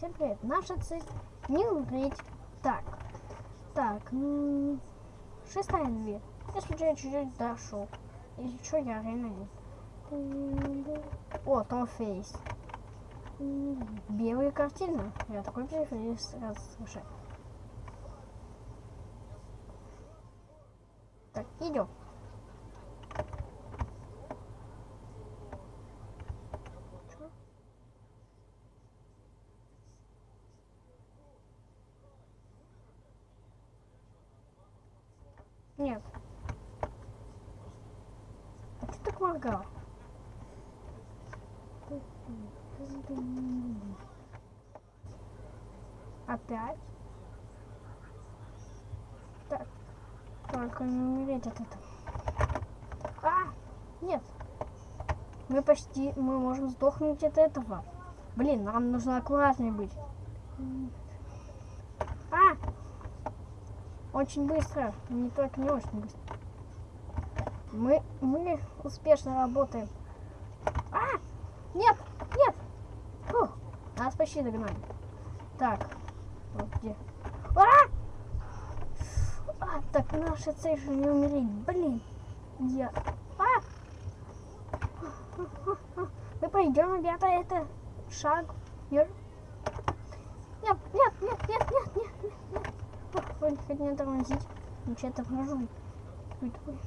Всем привет. Наша цель не умереть. Так. Так. Шестая дверь. Если я чуть-чуть дошел. Если что, я реально. О, Том Фейс. Белые картины. Я такой преференс сразу слушаю. Так, идем. Нет. А ты так моргал? Опять? Так. Только не умереть от этого. А! Нет. Мы почти... Мы можем сдохнуть от этого. Блин, нам нужно аккуратнее быть. Очень быстро. Не так, не очень быстро. Мы, мы успешно работаем. А! Нет! Нет! Фух, нас почти догнали. Так. Вот где. А! а! Так, наша цель же не умереть. Блин. Я... А! Мы пойдем, ребята, это шаг. Нет, нет, нет, нет. Вроде хоть не тормозить. Ну что это вражу. Ой, такой.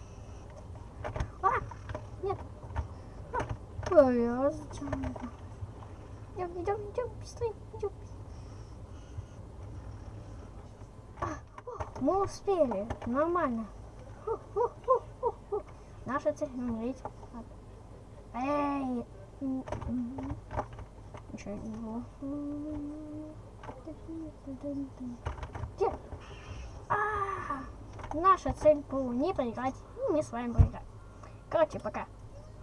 А! Нет. А! Ой, а зачем это? Идем, идем, идем, быстрее, идем. А, о, мы успели, нормально. Фу, фу, фу. Наша цель умереть. Эй! Ничего не было. Где? Наша цель была не проиграть. и Мы с вами проиграли. Короче, пока.